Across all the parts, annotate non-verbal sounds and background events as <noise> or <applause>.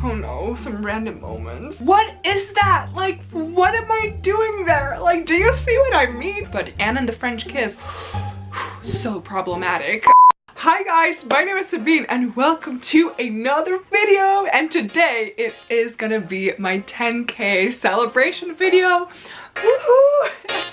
Oh no, some random moments. What is that? Like, what am I doing there? Like, do you see what I mean? But Anna and the French kiss, <sighs> so problematic. Hi guys, my name is Sabine and welcome to another video and today it is gonna be my 10k celebration video. Woohoo!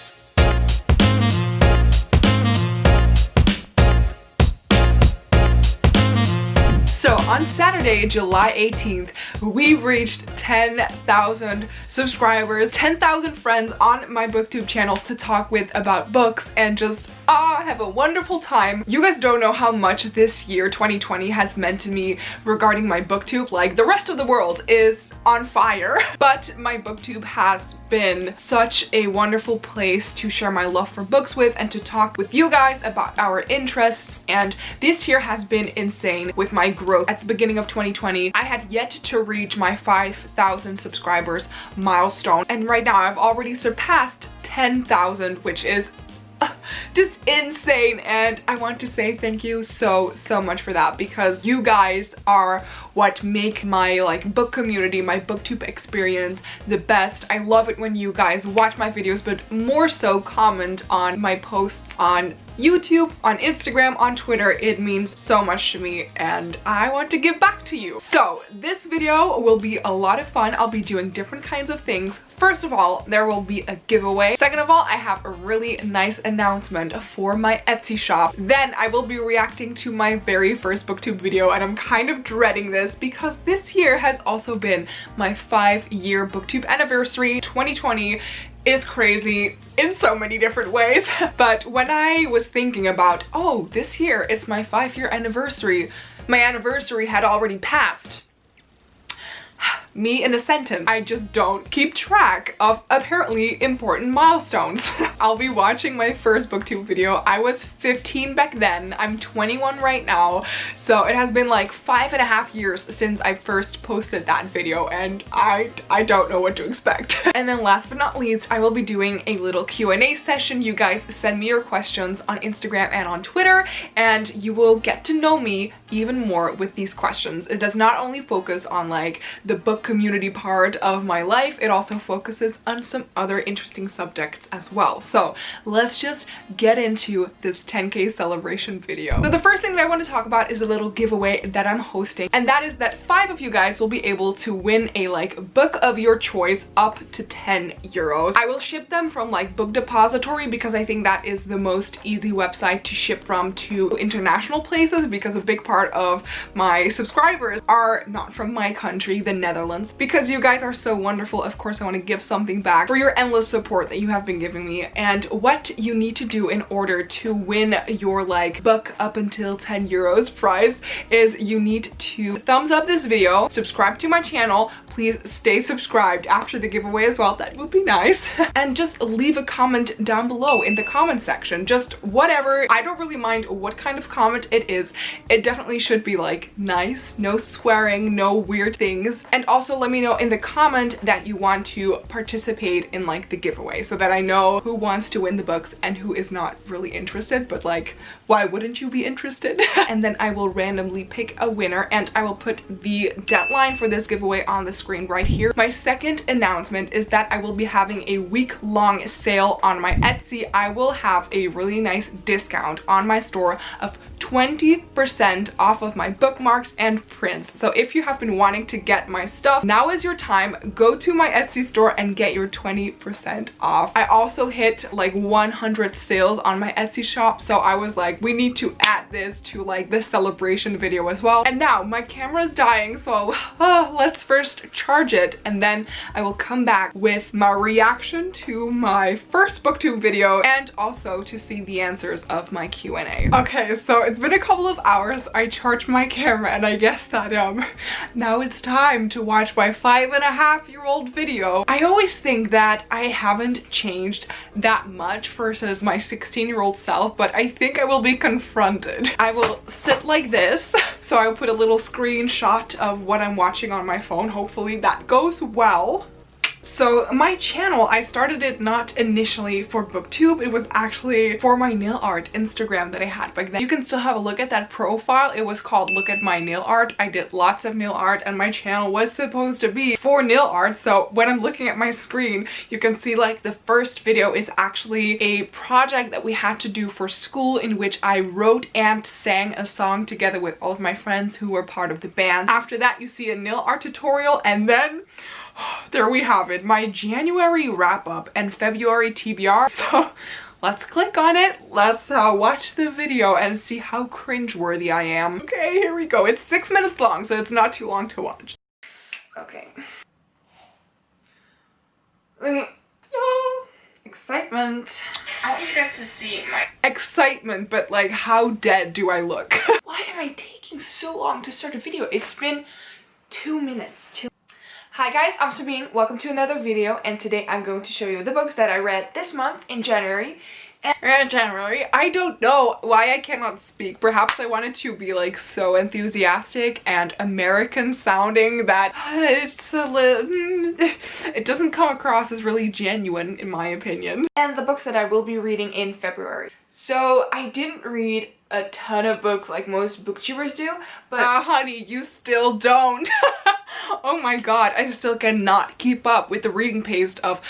On Saturday, July 18th, we reached 10,000 subscribers, 10,000 friends on my booktube channel to talk with about books and just ah, have a wonderful time. You guys don't know how much this year, 2020, has meant to me regarding my booktube. Like, the rest of the world is on fire, <laughs> but my booktube has been such a wonderful place to share my love for books with and to talk with you guys about our interests and this year has been insane with my growth at the beginning of 2020. I had yet to reach my 5,000 subscribers milestone and right now I've already surpassed 10,000 which is just insane and I want to say thank you so so much for that because you guys are what make my like book community my booktube experience the best I love it when you guys watch my videos but more so comment on my posts on YouTube, on Instagram, on Twitter. It means so much to me and I want to give back to you. So this video will be a lot of fun. I'll be doing different kinds of things. First of all, there will be a giveaway. Second of all, I have a really nice announcement for my Etsy shop. Then I will be reacting to my very first booktube video and I'm kind of dreading this because this year has also been my five year booktube anniversary. 2020 is crazy in so many different ways. <laughs> but when I was thinking about, oh, this year it's my five year anniversary, my anniversary had already passed me in a sentence. I just don't keep track of apparently important milestones. <laughs> I'll be watching my first booktube video. I was 15 back then. I'm 21 right now. So it has been like five and a half years since I first posted that video and I, I don't know what to expect. <laughs> and then last but not least, I will be doing a little Q&A session. You guys send me your questions on Instagram and on Twitter and you will get to know me even more with these questions. It does not only focus on like the book community part of my life, it also focuses on some other interesting subjects as well. So let's just get into this 10k celebration video. So the first thing that I want to talk about is a little giveaway that I'm hosting and that is that five of you guys will be able to win a like book of your choice up to 10 euros. I will ship them from like Book Depository because I think that is the most easy website to ship from to international places because a big part of my subscribers are not from my country, the Netherlands Because you guys are so wonderful, of course I want to give something back for your endless support that you have been giving me. And what you need to do in order to win your like book up until 10 euros prize is you need to thumbs up this video, subscribe to my channel, please stay subscribed after the giveaway as well. That would be nice. <laughs> And just leave a comment down below in the comment section. Just whatever. I don't really mind what kind of comment it is. It definitely should be like nice. No swearing no weird things. And also let me know in the comment that you want to participate in like the giveaway so that i know who wants to win the books and who is not really interested but like why wouldn't you be interested? <laughs> And then i will randomly pick a winner and i will put the deadline for this giveaway on the screen right here. My second announcement is that I will be having a week-long sale on my Etsy. I will have a really nice discount on my store of 20% off of my bookmarks and prints. So if you have been wanting to get my stuff, now is your time. Go to my Etsy store and get your 20% off. I also hit like 100 sales on my Etsy shop. So I was like, we need to add this to like the celebration video as well. And now my camera is dying. So uh, <laughs> let's first charge it. And then I will come back with my reaction to my first booktube video and also to see the answers of my Q&A. Okay, so it's been a couple of hours. I charged my camera and I guess that um <laughs> now it's time to watch my five and a half year old video. I always think that I haven't changed that much versus my 16 year old self, but I think I will be confronted. I will sit like this. <laughs> So I will put a little screenshot of what I'm watching on my phone. Hopefully that goes well. So my channel, I started it not initially for booktube, it was actually for my nail art Instagram that I had back then. You can still have a look at that profile. It was called Look at My Nail Art. I did lots of nail art and my channel was supposed to be for nail art. So when I'm looking at my screen, you can see like the first video is actually a project that we had to do for school in which I wrote and sang a song together with all of my friends who were part of the band. After that, you see a nail art tutorial and then <sighs> there we have it, my January wrap up and February TBR. <laughs> So let's click on it. Let's uh, watch the video and see how cringeworthy I am. Okay, here we go. It's six minutes long, so it's not too long to watch. Okay. <sighs> Excitement. I want you guys to see my excitement, but like how dead do I look? <laughs> Why am I taking so long to start a video? It's been two minutes. Two Hi guys, I'm Sabine. Welcome to another video and today I'm going to show you the books that I read this month in January. And January, I don't know why I cannot speak. Perhaps I wanted to be like so enthusiastic and American sounding that <sighs> it's a little, <laughs> it doesn't come across as really genuine in my opinion. And the books that I will be reading in February. So I didn't read a ton of books like most booktubers do, but uh, honey, you still don't. <laughs> oh my god, I still cannot keep up with the reading pace of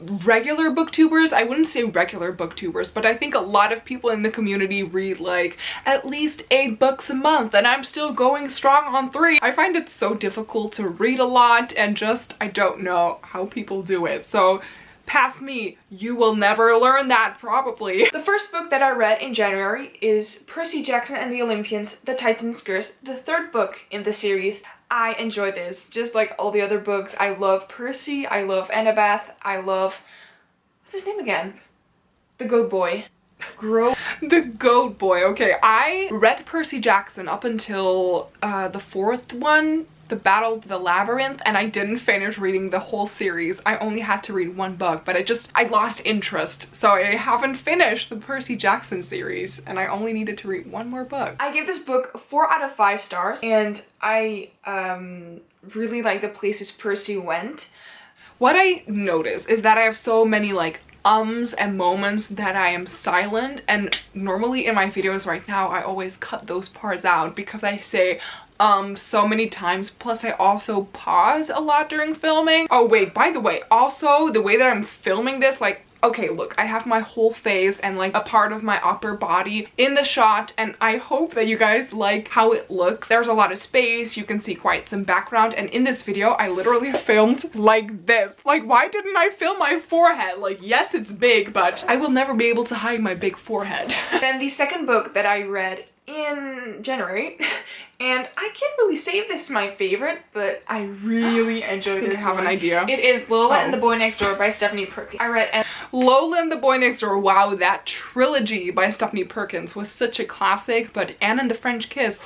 regular booktubers. I wouldn't say regular booktubers but i think a lot of people in the community read like at least eight books a month and i'm still going strong on three. I find it so difficult to read a lot and just i don't know how people do it. So past me. You will never learn that, probably. <laughs> The first book that I read in January is Percy Jackson and the Olympians, The Titan's Curse, the third book in the series. I enjoy this, just like all the other books. I love Percy, I love Annabeth, I love... What's his name again? The Goat Boy. Grow <laughs> the goat boy okay i read percy jackson up until uh the fourth one the Battle of the Labyrinth and I didn't finish reading the whole series. I only had to read one book, but I just, I lost interest. So I haven't finished the Percy Jackson series and I only needed to read one more book. I gave this book four out of five stars and I um, really like the places Percy went. What I notice is that I have so many like ums and moments that I am silent and normally in my videos right now I always cut those parts out because I say um so many times. Plus i also pause a lot during filming. Oh wait by the way also the way that i'm filming this like okay look i have my whole face and like a part of my upper body in the shot and i hope that you guys like how it looks. There's a lot of space. You can see quite some background. And in this video i literally <laughs> filmed like this. Like why didn't i film my forehead? Like yes it's big but i will never be able to hide my big forehead. <laughs> Then the second book that i read in January <laughs> and I can't really say if this is my favorite but I really <sighs> enjoyed this I have one. an idea. It is Lola oh. and the oh. Boy Next Door by Stephanie Perkins. I read and Lola and the Boy Next Door, wow that trilogy by Stephanie Perkins was such a classic but Anna and the French Kiss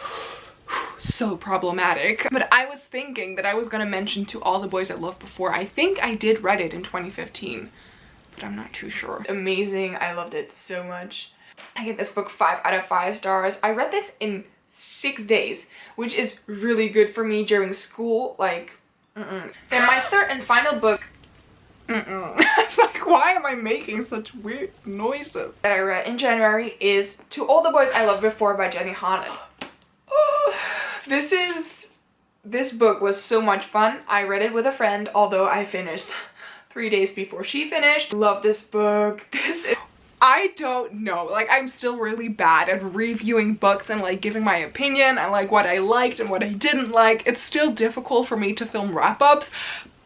<sighs> so problematic. But I was thinking that I was gonna mention To All the Boys I Loved Before. I think I did read it in 2015 but I'm not too sure. Amazing, I loved it so much. I give this book 5 out of 5 stars. I read this in 6 days, which is really good for me during school. Like, mm -mm. Then my third and final book <laughs> like, why am I making such weird noises? That I read in January is To All the Boys I Loved Before by Jenny Han. <sighs> this is... This book was so much fun. I read it with a friend, although I finished three days before she finished. Love this book. <laughs> This is I don't know. Like, I'm still really bad at reviewing books and, like, giving my opinion and, like, what I liked and what I didn't like. It's still difficult for me to film wrap-ups,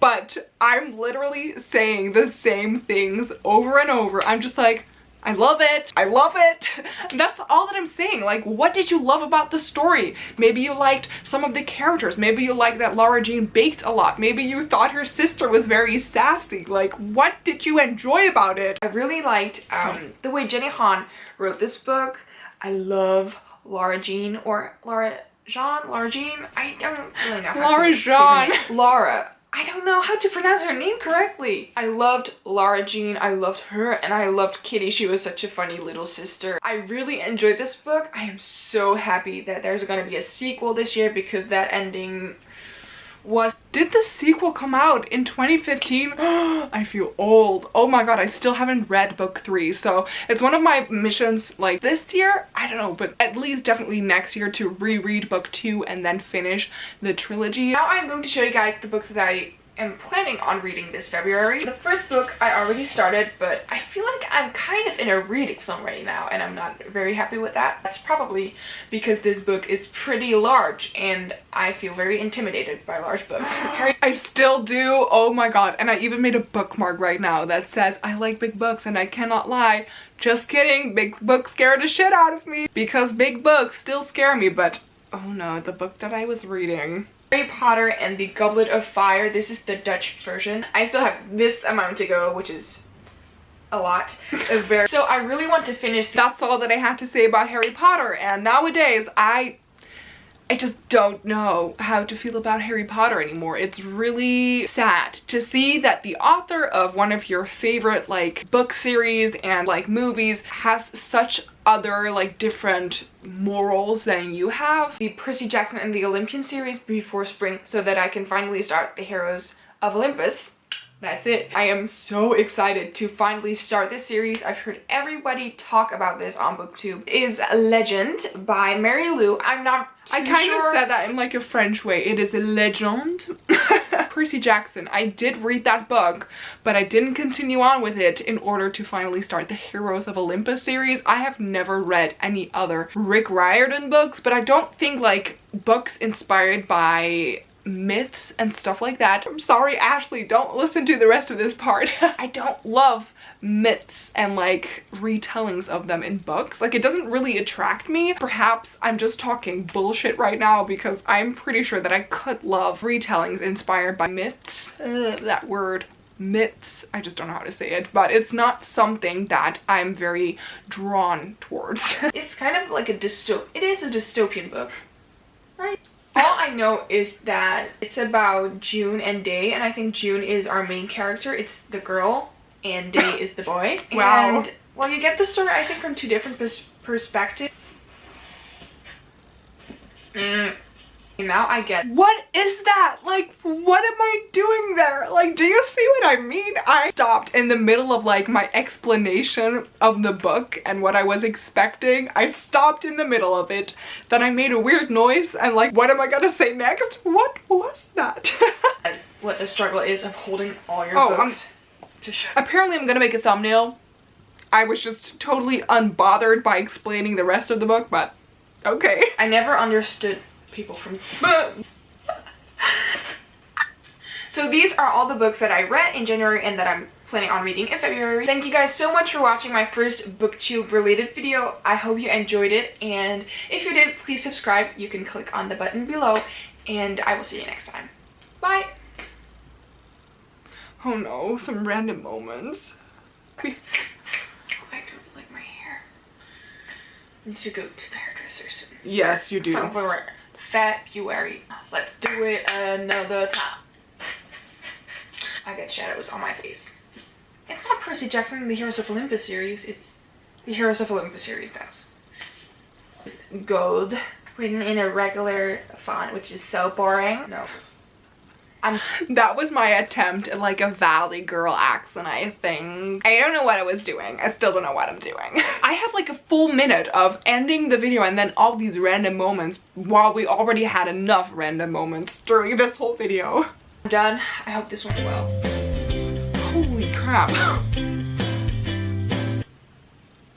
but I'm literally saying the same things over and over. I'm just like, I love it. I love it. <laughs> That's all that I'm saying. Like, what did you love about the story? Maybe you liked some of the characters. Maybe you liked that Lara Jean baked a lot. Maybe you thought her sister was very sassy. Like, what did you enjoy about it? I really liked um, the way Jenny Han wrote this book. I love Lara Jean or Laura Jean, Lara Jean. I don't really know how Lara to Jean. Laura. I don't know how to pronounce her name correctly. I loved Lara Jean, I loved her, and I loved Kitty. She was such a funny little sister. I really enjoyed this book. I am so happy that there's gonna be a sequel this year because that ending was did the sequel come out in 2015 <gasps> i feel old. Oh my god i still haven't read book three. So it's one of my missions like this year? I don't know but at least definitely next year to reread book two and then finish the trilogy. Now i'm going to show you guys the books that i am planning on reading this February. The first book I already started, but I feel like I'm kind of in a reading slump right now, and I'm not very happy with that. That's probably because this book is pretty large, and I feel very intimidated by large books. <laughs> I still do, oh my god, and I even made a bookmark right now that says, I like big books and I cannot lie. Just kidding, big books scare the shit out of me because big books still scare me, but oh no, the book that I was reading Harry Potter and the Goblet of Fire. This is the Dutch version. I still have this amount to go, which is a lot. Very so I really want to finish. That's all that I have to say about Harry Potter. And nowadays, I I just don't know how to feel about Harry Potter anymore. It's really sad to see that the author of one of your favorite like book series and like movies has such other like different morals than you have. The Percy Jackson and the Olympian series before spring so that I can finally start the Heroes of Olympus that's it. I am so excited to finally start this series. I've heard everybody talk about this on booktube. It is Legend by Marie Lu. I'm not I kind sure. of said that in like a French way. It is a legend. <laughs> Percy Jackson. I did read that book, but I didn't continue on with it in order to finally start the Heroes of Olympus series. I have never read any other Rick Riordan books, but I don't think like books inspired by myths and stuff like that. I'm sorry, Ashley, don't listen to the rest of this part. <laughs> I don't love myths and like retellings of them in books. Like it doesn't really attract me. Perhaps I'm just talking bullshit right now because I'm pretty sure that I could love retellings inspired by myths. Uh, that word myths i just don't know how to say it but it's not something that i'm very drawn towards <laughs> it's kind of like a dystop it is a dystopian book right all I know is that it's about June and Day, and I think June is our main character. It's the girl, and Day is the boy. <coughs> Wow. And, well, you get the story, I think, from two different pers perspectives. Mm now I get what is that? Like what am I doing there? Like do you see what I mean? I stopped in the middle of like my explanation of the book and what I was expecting. I stopped in the middle of it. Then I made a weird noise and like what am I gonna say next? What was that? <laughs> What the struggle is of holding all your oh, books apparently I'm gonna make a thumbnail. I was just totally unbothered by explaining the rest of the book but okay. I never understood people from <laughs> so these are all the books that I read in January and that I'm planning on reading in February. Thank you guys so much for watching my first booktube related video. I hope you enjoyed it and if you did please subscribe. You can click on the button below and I will see you next time. Bye! Oh no, some random moments. I don't like my hair. I need to go to the hairdresser soon. Yes, you do. February. Let's do it another time. I got shadows on my face. It's not Percy Jackson the Heroes of Olympus series, it's the Heroes of Olympus series, that's gold. Written in a regular font, which is so boring. No. Um, that was my attempt at like a valley girl accent I think. I don't know what I was doing. I still don't know what I'm doing. <laughs> I had like a full minute of ending the video and then all these random moments while we already had enough random moments during this whole video. I'm done. I hope this went well. Holy crap. <laughs>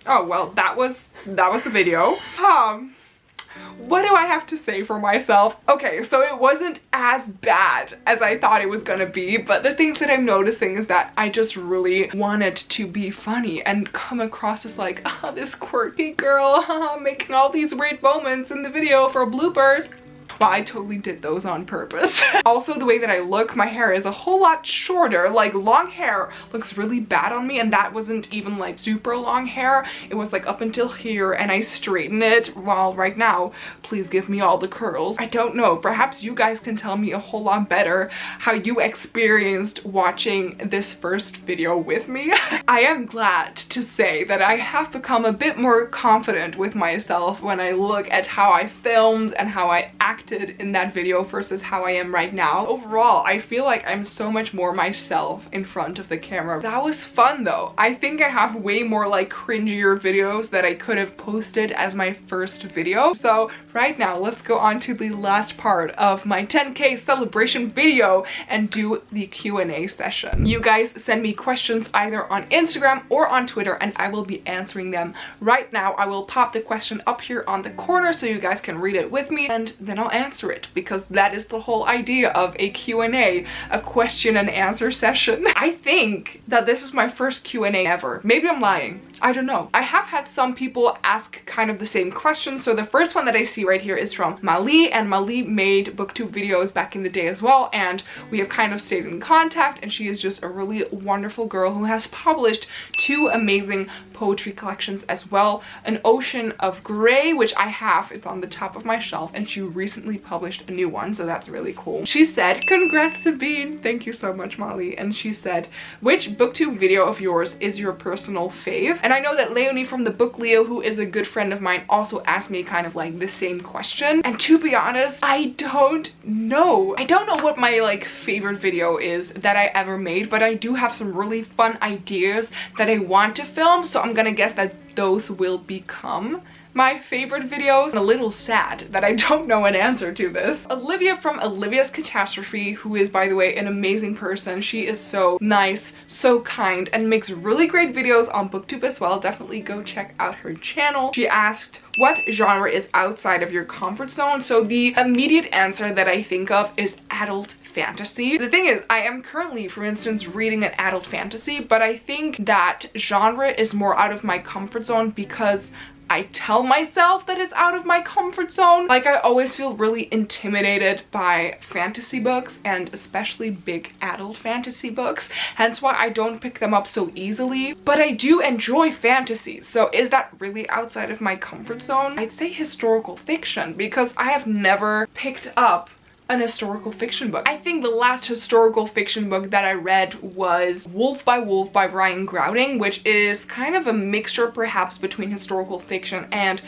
oh well that was that was the video. Um what do I have to say for myself? Okay, so it wasn't as bad as I thought it was gonna be, but the things that I'm noticing is that I just really wanted to be funny and come across as like, oh, <laughs> this quirky girl, <laughs> making all these weird moments in the video for bloopers. Well, I totally did those on purpose. <laughs> also, the way that I look, my hair is a whole lot shorter. Like, long hair looks really bad on me, and that wasn't even, like, super long hair. It was, like, up until here, and I straighten it. While right now, please give me all the curls. I don't know. Perhaps you guys can tell me a whole lot better how you experienced watching this first video with me. <laughs> I am glad to say that I have become a bit more confident with myself when I look at how I filmed and how I acted acted in that video versus how I am right now. Overall, I feel like I'm so much more myself in front of the camera. That was fun though. I think I have way more like cringier videos that I could have posted as my first video. So right now, let's go on to the last part of my 10k celebration video and do the Q&A session. You guys send me questions either on Instagram or on Twitter and I will be answering them right now. I will pop the question up here on the corner so you guys can read it with me and then I'll answer it because that is the whole idea of a Q&A, a question and answer session. <laughs> I think that this is my first Q&A ever. Maybe I'm lying. I don't know. I have had some people ask kind of the same questions. So the first one that I see right here is from Mali and Mali made booktube videos back in the day as well and we have kind of stayed in contact and she is just a really wonderful girl who has published two amazing poetry collections as well. An Ocean of Grey, which I have, it's on the top of my shelf and she recently published a new one so that's really cool. She said, congrats Sabine, thank you so much Molly. And she said, which booktube video of yours is your personal fave? And I know that Leonie from the book Leo, who is a good friend of mine, also asked me kind of like the same question. And to be honest, I don't know. I don't know what my like favorite video is that I ever made, but I do have some really fun ideas that I want to film. So I'm gonna guess that those will become my favorite videos. A little sad that I don't know an answer to this. Olivia from Olivia's Catastrophe, who is, by the way, an amazing person. She is so nice, so kind, and makes really great videos on booktube as well. Definitely go check out her channel. She asked, what genre is outside of your comfort zone? So the immediate answer that I think of is adult fantasy. The thing is, I am currently, for instance, reading an adult fantasy, but I think that genre is more out of my comfort zone because I tell myself that it's out of my comfort zone. Like I always feel really intimidated by fantasy books and especially big adult fantasy books. Hence why I don't pick them up so easily. But I do enjoy fantasy. So is that really outside of my comfort zone? I'd say historical fiction because I have never picked up an historical fiction book. I think the last historical fiction book that I read was Wolf by Wolf by Ryan Graudin, which is kind of a mixture perhaps between historical fiction and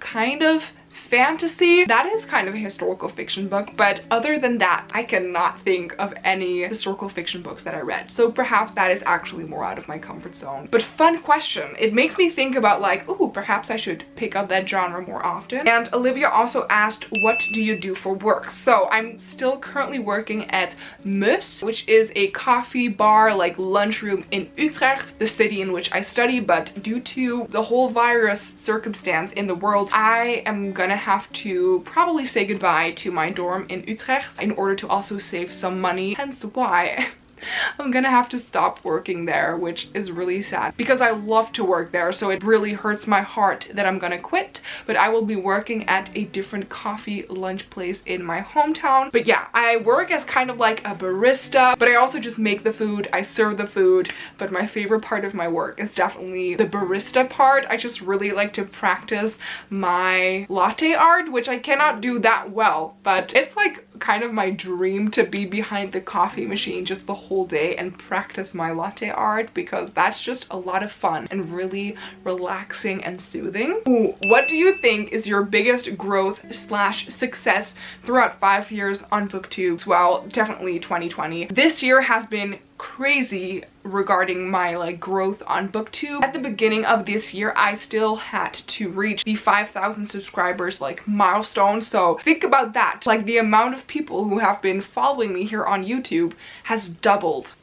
kind of fantasy. That is kind of a historical fiction book, but other than that, I cannot think of any historical fiction books that I read. So perhaps that is actually more out of my comfort zone. But fun question. It makes me think about like, oh, perhaps I should pick up that genre more often. And Olivia also asked, what do you do for work? So I'm still currently working at Mus, which is a coffee bar, like lunchroom in Utrecht, the city in which I study. But due to the whole virus circumstance in the world, I am gonna have to probably say goodbye to my dorm in Utrecht in order to also save some money, hence why <laughs> I'm gonna have to stop working there, which is really sad because I love to work there. So it really hurts my heart that I'm gonna quit, but I will be working at a different coffee lunch place in my hometown. But yeah, I work as kind of like a barista, but I also just make the food, I serve the food. But my favorite part of my work is definitely the barista part. I just really like to practice my latte art, which I cannot do that well, but it's like kind of my dream to be behind the coffee machine just the whole day and practice my latte art because that's just a lot of fun and really relaxing and soothing. Ooh, what do you think is your biggest growth slash success throughout five years on booktube well definitely 2020 this year has been crazy regarding my like growth on booktube. At the beginning of this year i still had to reach the 5,000 subscribers like milestone. So think about that. Like the amount of people who have been following me here on youtube has doubled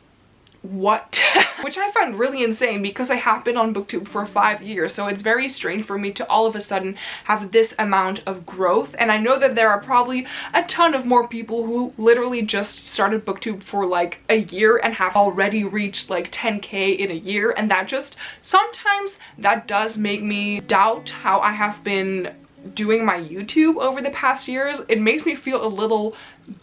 what? <laughs> Which I find really insane because I have been on booktube for five years so it's very strange for me to all of a sudden have this amount of growth and I know that there are probably a ton of more people who literally just started booktube for like a year and have already reached like 10k in a year and that just sometimes that does make me doubt how I have been doing my YouTube over the past years, it makes me feel a little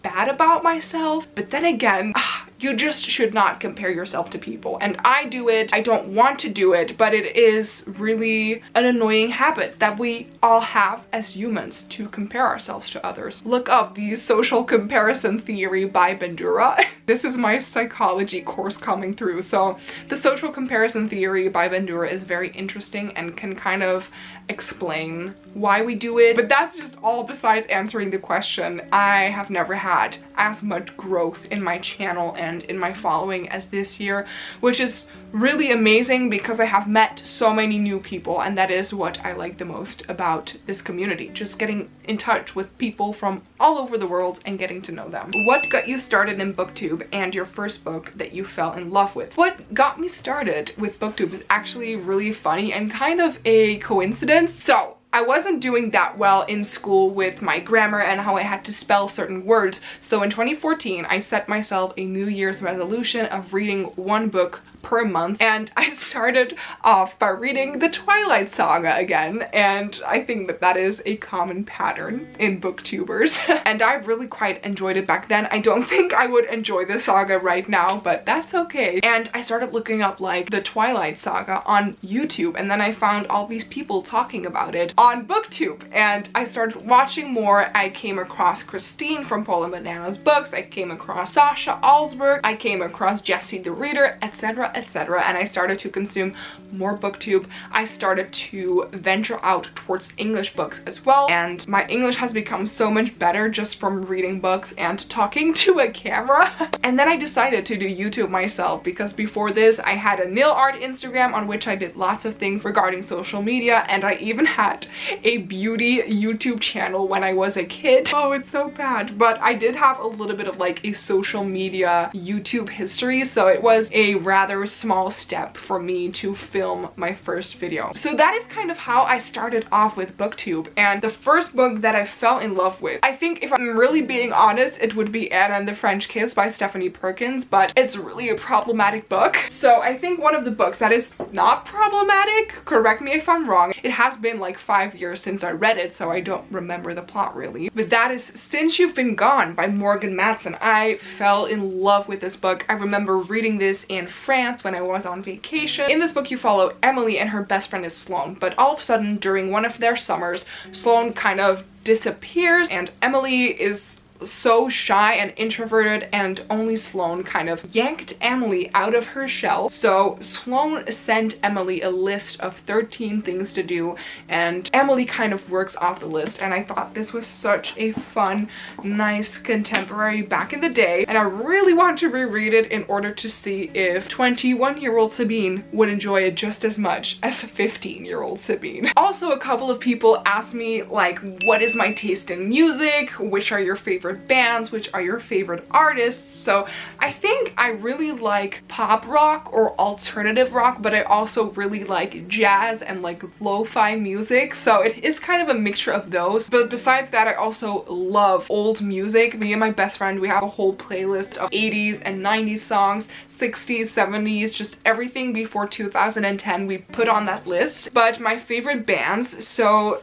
bad about myself. But then again, <sighs> you just should not compare yourself to people. And I do it, I don't want to do it, but it is really an annoying habit that we all have as humans to compare ourselves to others. Look up the social comparison theory by Bandura. <laughs> This is my psychology course coming through. So the social comparison theory by Bandura is very interesting and can kind of explain why we do it. But that's just all besides answering the question. I have never had as much growth in my channel and in my following as this year, which is really amazing because I have met so many new people and that is what I like the most about this community. Just getting in touch with people from all over the world and getting to know them. What got you started in booktube and your first book that you fell in love with? What got me started with booktube is actually really funny and kind of a coincidence. So I wasn't doing that well in school with my grammar and how I had to spell certain words. So in 2014, I set myself a New Year's resolution of reading one book per month. And I started off by reading the Twilight Saga again and I think that that is a common pattern in booktubers. <laughs> And I really quite enjoyed it back then. I don't think I would enjoy the saga right now but that's okay. And I started looking up like the Twilight Saga on YouTube and then I found all these people talking about it on booktube. And I started watching more. I came across Christine from Poland Bananas Books, I came across Sasha Alsberg, I came across Jesse the Reader etc etc. And I started to consume more booktube. I started to venture out towards English books as well. And my English has become so much better just from reading books and talking <laughs> to a camera. And then I decided to do YouTube myself because before this I had a nail art Instagram on which I did lots of things regarding social media. And I even had a beauty YouTube channel when I was a kid. <laughs> Oh it's so bad. But I did have a little bit of like a social media YouTube history. So it was a rather small step for me to film my first video. So that is kind of how I started off with booktube and the first book that I fell in love with. I think if I'm really being honest it would be Anna and the French Kiss by Stephanie Perkins but it's really a problematic book. So I think one of the books that is not problematic, correct me if I'm wrong, it has been like five years since I read it so I don't remember the plot really. But that is Since You've Been Gone by Morgan Matson. I fell in love with this book. I remember reading this in France France when I was on vacation. In this book you follow Emily and her best friend is Sloane, but all of a sudden during one of their summers, Sloane kind of disappears and Emily is so shy and introverted and only Sloane kind of yanked Emily out of her shell. So Sloane sent Emily a list of 13 things to do and Emily kind of works off the list and I thought this was such a fun, nice contemporary back in the day and I really want to reread it in order to see if 21 year old Sabine would enjoy it just as much as 15 year old Sabine. Also a couple of people asked me like what is my taste in music, which are your favorite favorite bands, which are your favorite artists. So I think I really like pop rock or alternative rock, but I also really like jazz and like lo-fi music. So it is kind of a mixture of those. But besides that, I also love old music. Me and my best friend, we have a whole playlist of 80s and 90s songs, 60s, 70s, just everything before 2010 we put on that list. But my favorite bands, so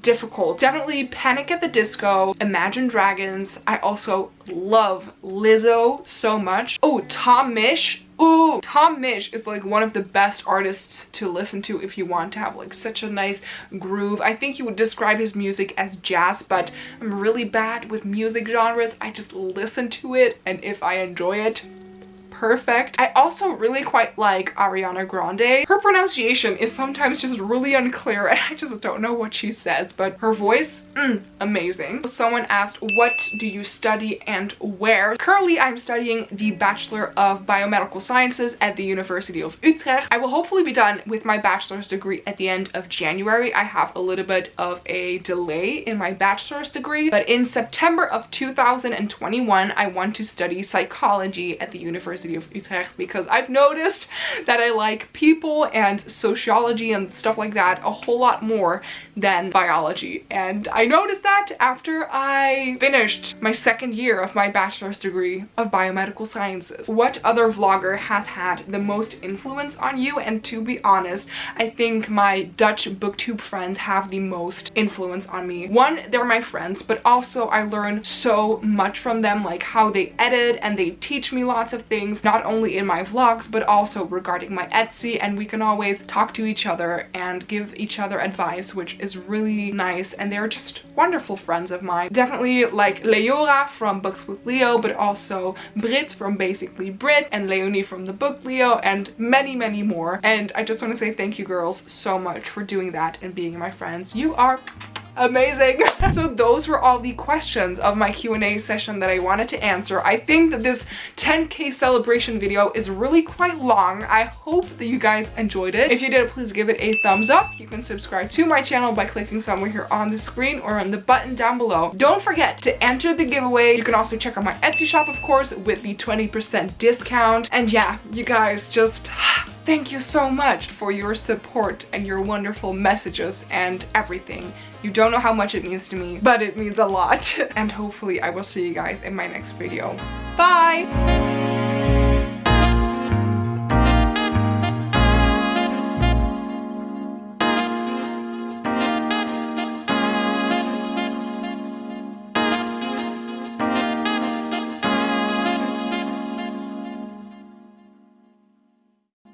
difficult. Definitely Panic at the Disco, Imagine Dragons. I also love Lizzo so much. Oh, Tom Misch. Ooh, Tom Misch is like one of the best artists to listen to if you want to have like such a nice groove. I think you would describe his music as jazz, but I'm really bad with music genres. I just listen to it and if I enjoy it, perfect. I also really quite like Ariana Grande. Her pronunciation is sometimes just really unclear <laughs> and I just don't know what she says, but her voice, mm, amazing. Someone asked, what do you study and where? Currently, I'm studying the Bachelor of Biomedical Sciences at the University of Utrecht. I will hopefully be done with my bachelor's degree at the end of January. I have a little bit of a delay in my bachelor's degree, but in September of 2021, I want to study psychology at the University Because I've noticed that I like people and sociology and stuff like that a whole lot more than biology. And I noticed that after I finished my second year of my bachelor's degree of biomedical sciences. What other vlogger has had the most influence on you? And to be honest, I think my Dutch booktube friends have the most influence on me. One, they're my friends, but also I learn so much from them, like how they edit and they teach me lots of things not only in my vlogs, but also regarding my Etsy, and we can always talk to each other and give each other advice, which is really nice, and they're just wonderful friends of mine. Definitely like Leora from Books with Leo, but also Brit from Basically Brit, and Leonie from the book Leo, and many, many more. And I just want to say thank you girls so much for doing that and being my friends. You are amazing. <laughs> So those were all the questions of my q&a session that i wanted to answer. I think that this 10k celebration video is really quite long. I hope that you guys enjoyed it. If you did please give it a thumbs up. You can subscribe to my channel by clicking somewhere here on the screen or on the button down below. Don't forget to enter the giveaway. You can also check out my etsy shop of course with the 20 percent discount. And yeah you guys just <sighs> Thank you so much for your support and your wonderful messages and everything. You don't know how much it means to me, but it means a lot. <laughs> and hopefully I will see you guys in my next video. Bye!